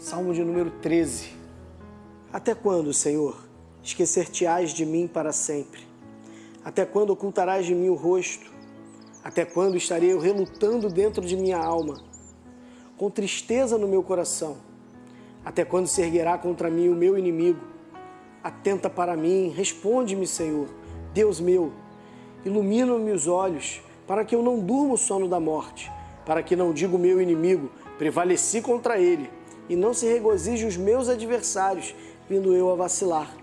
Salmo de número 13. Até quando, Senhor, esquecer-te-ás de mim para sempre? Até quando ocultarás de mim o rosto? Até quando estarei eu relutando dentro de minha alma, com tristeza no meu coração? Até quando se erguerá contra mim o meu inimigo? Atenta para mim, responde-me, Senhor, Deus meu. Ilumina-me os olhos, para que eu não durma o sono da morte, para que não diga o meu inimigo, prevaleci contra ele, e não se regozije os meus adversários, vindo eu a vacilar.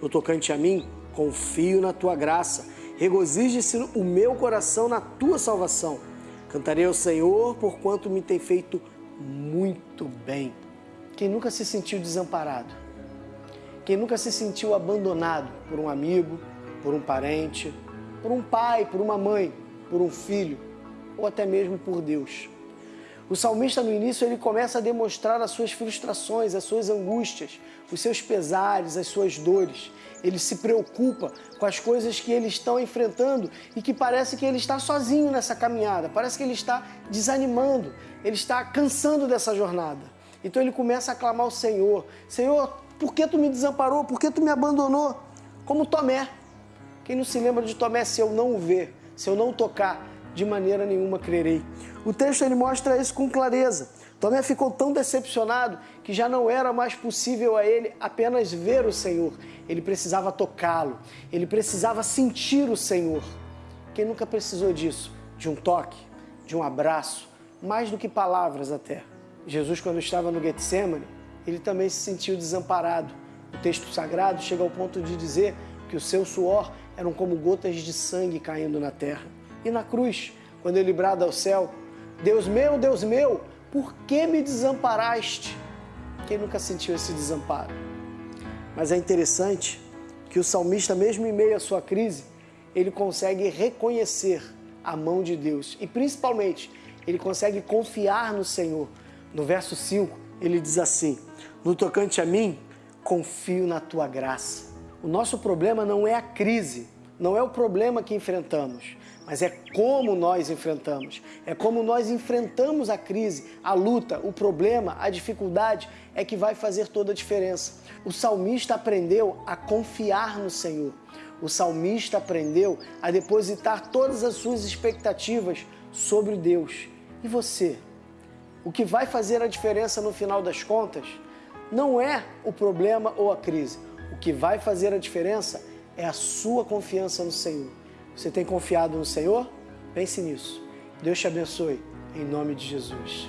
No tocante a mim, confio na tua graça Regozije-se o meu coração na tua salvação. Cantarei ao Senhor por quanto me tem feito muito bem. Quem nunca se sentiu desamparado? Quem nunca se sentiu abandonado por um amigo, por um parente, por um pai, por uma mãe, por um filho ou até mesmo por Deus? O salmista no início ele começa a demonstrar as suas frustrações, as suas angústias, os seus pesares, as suas dores. Ele se preocupa com as coisas que ele está enfrentando e que parece que ele está sozinho nessa caminhada, parece que ele está desanimando, ele está cansando dessa jornada. Então ele começa a clamar ao Senhor: Senhor, por que tu me desamparou? Por que tu me abandonou? Como Tomé. Quem não se lembra de Tomé se eu não o ver, se eu não tocar, de maneira nenhuma crerei. O texto ele mostra isso com clareza. Tomé ficou tão decepcionado que já não era mais possível a ele apenas ver o Senhor. Ele precisava tocá-lo, ele precisava sentir o Senhor. Quem nunca precisou disso? De um toque, de um abraço, mais do que palavras até. Jesus, quando estava no Getsemane, ele também se sentiu desamparado. O texto sagrado chega ao ponto de dizer que o seu suor eram como gotas de sangue caindo na terra. E na cruz, quando ele brada ao céu: Deus meu, Deus meu, por que me desamparaste? Quem nunca sentiu esse desamparo? Mas é interessante que o salmista, mesmo em meio à sua crise, ele consegue reconhecer a mão de Deus e principalmente ele consegue confiar no Senhor. No verso 5, ele diz assim: No tocante a mim, confio na tua graça. O nosso problema não é a crise, não é o problema que enfrentamos, mas é como nós enfrentamos. É como nós enfrentamos a crise, a luta, o problema, a dificuldade é que vai fazer toda a diferença. O salmista aprendeu a confiar no Senhor. O salmista aprendeu a depositar todas as suas expectativas sobre Deus. E você? O que vai fazer a diferença no final das contas não é o problema ou a crise. O que vai fazer a diferença é a sua confiança no Senhor. Você tem confiado no Senhor? Pense nisso. Deus te abençoe, em nome de Jesus.